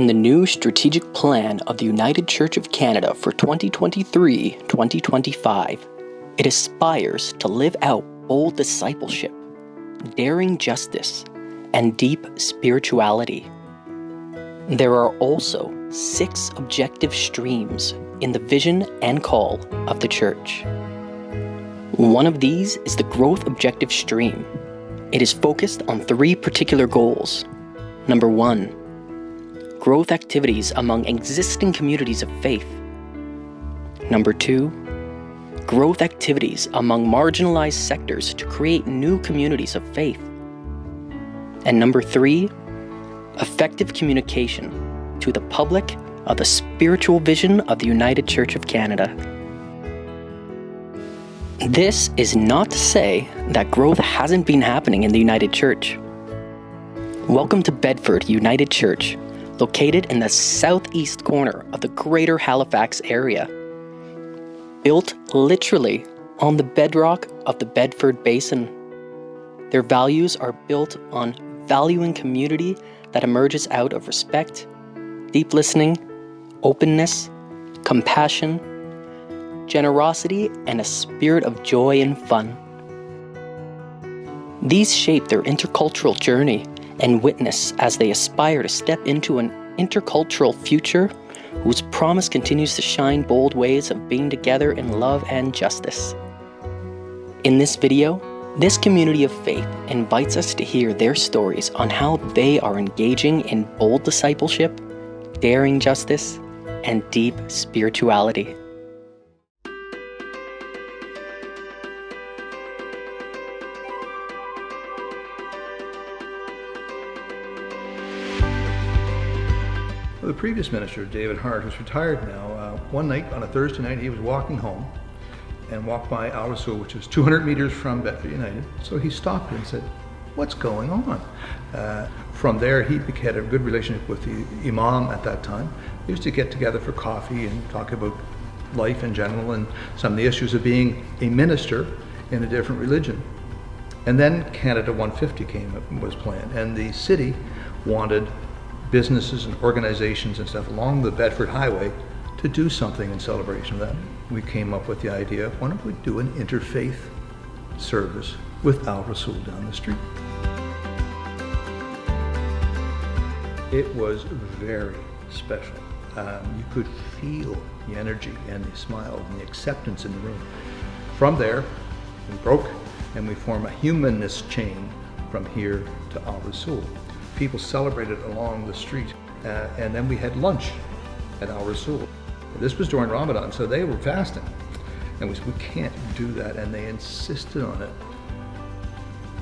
In the new strategic plan of the United Church of Canada for 2023 2025, it aspires to live out bold discipleship, daring justice, and deep spirituality. There are also six objective streams in the vision and call of the church. One of these is the growth objective stream. It is focused on three particular goals. Number one, growth activities among existing communities of faith. Number two, growth activities among marginalized sectors to create new communities of faith. And number three, effective communication to the public of the spiritual vision of the United Church of Canada. This is not to say that growth hasn't been happening in the United Church. Welcome to Bedford United Church, located in the southeast corner of the greater Halifax area. Built literally on the bedrock of the Bedford Basin. Their values are built on valuing community that emerges out of respect, deep listening, openness, compassion, generosity, and a spirit of joy and fun. These shape their intercultural journey and witness as they aspire to step into an intercultural future whose promise continues to shine bold ways of being together in love and justice. In this video, this community of faith invites us to hear their stories on how they are engaging in bold discipleship, daring justice, and deep spirituality. The previous minister, David Hart, who's retired now, uh, one night on a Thursday night, he was walking home and walked by Al Rasul, which is 200 meters from Bedford United. So he stopped and said, what's going on? Uh, from there, he had a good relationship with the imam at that time. They used to get together for coffee and talk about life in general and some of the issues of being a minister in a different religion. And then Canada 150 came was planned, and the city wanted businesses and organizations and stuff along the Bedford Highway to do something in celebration of that. We came up with the idea, why don't we do an interfaith service with Al Rasul down the street. It was very special. Um, you could feel the energy and the smile and the acceptance in the room. From there, we broke and we form a humanness chain from here to Al Rasul people celebrated along the street. Uh, and then we had lunch at Al Rasul. This was during Ramadan, so they were fasting. And we said, we can't do that, and they insisted on it.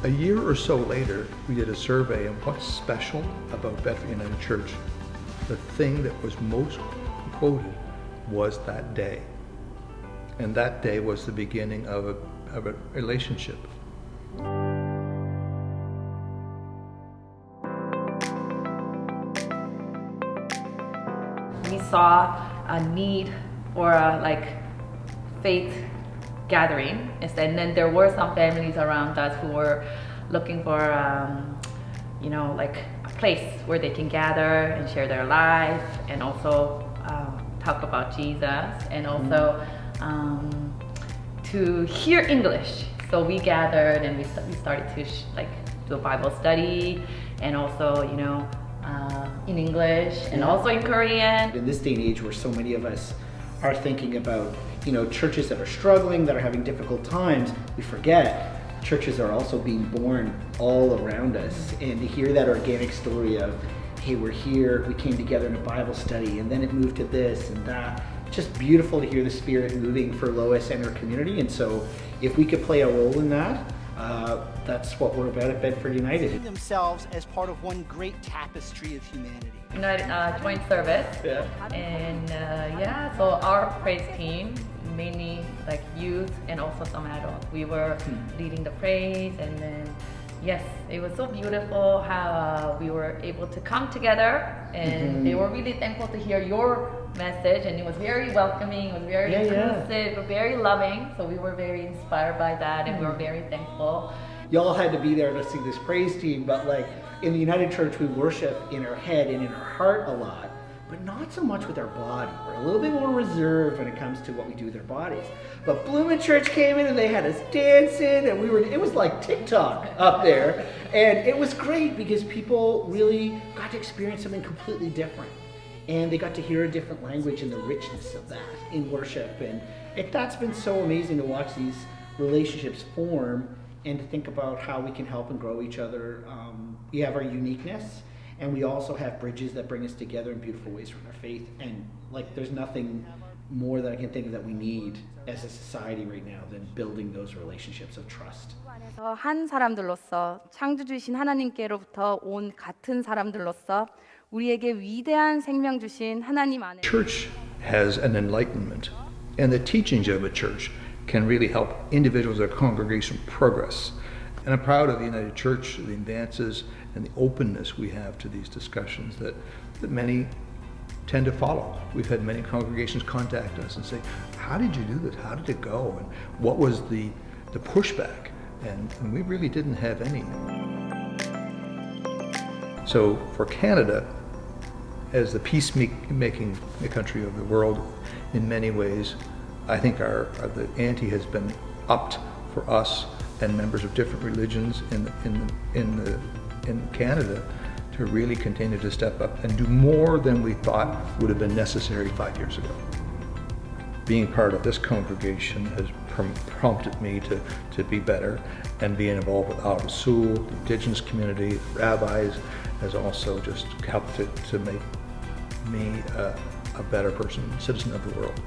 A year or so later, we did a survey of what's special about Bedford United Church. The thing that was most quoted was that day. And that day was the beginning of a, of a relationship. Saw a need for a like faith gathering and then there were some families around us who were looking for um, you know like a place where they can gather and share their life and also uh, talk about jesus and mm-hmm. also um, to hear english so we gathered and we, we started to like do a bible study and also you know uh, in English and yeah. also in Korean. In this day and age where so many of us are thinking about, you know, churches that are struggling, that are having difficult times, we forget churches are also being born all around us. And to hear that organic story of, hey, we're here, we came together in a Bible study, and then it moved to this and that. Just beautiful to hear the Spirit moving for Lois and her community. And so if we could play a role in that, uh, that's what we're about at Bedford United. Themselves as part of one great tapestry of humanity. United uh, joint service. Yeah. And uh, yeah, so our praise team, mainly like youth and also some adults. We were hmm. leading the praise and then yes, it was so beautiful how uh, we were able to come together and mm -hmm. they were really thankful to hear your message and it was very welcoming, it was very yeah, inclusive, yeah. very loving. So we were very inspired by that and we were very thankful. Y'all had to be there to see this praise team, but like in the United Church, we worship in our head and in our heart a lot, but not so much with our body. We're a little bit more reserved when it comes to what we do with our bodies. But Bloomin' Church came in and they had us dancing, and we were, it was like TikTok up there. And it was great because people really got to experience something completely different. And they got to hear a different language and the richness of that in worship. And it, that's been so amazing to watch these relationships form and to think about how we can help and grow each other. Um, we have our uniqueness, and we also have bridges that bring us together in beautiful ways from our faith. And like, there's nothing more that I can think of that we need as a society right now than building those relationships of trust. 안에서 한 사람들로서 창조주이신 하나님께로부터 온 같은 사람들로서 우리에게 위대한 생명 주신 하나님 안에 Church has an enlightenment, and the teachings of a church can really help individuals or congregation progress. And I'm proud of the United Church, the advances, and the openness we have to these discussions that, that many tend to follow. We've had many congregations contact us and say, How did you do this? How did it go? And what was the, the pushback? And, and we really didn't have any. So for Canada, as the peacemaking country of the world, in many ways, I think our, our the ante has been upped for us and members of different religions in in in the in Canada to really continue to step up and do more than we thought would have been necessary five years ago. Being part of this congregation has prompted me to, to be better and being involved with Al Rasul, the indigenous community, rabbis, has also just helped to, to make me a better person, citizen of the world.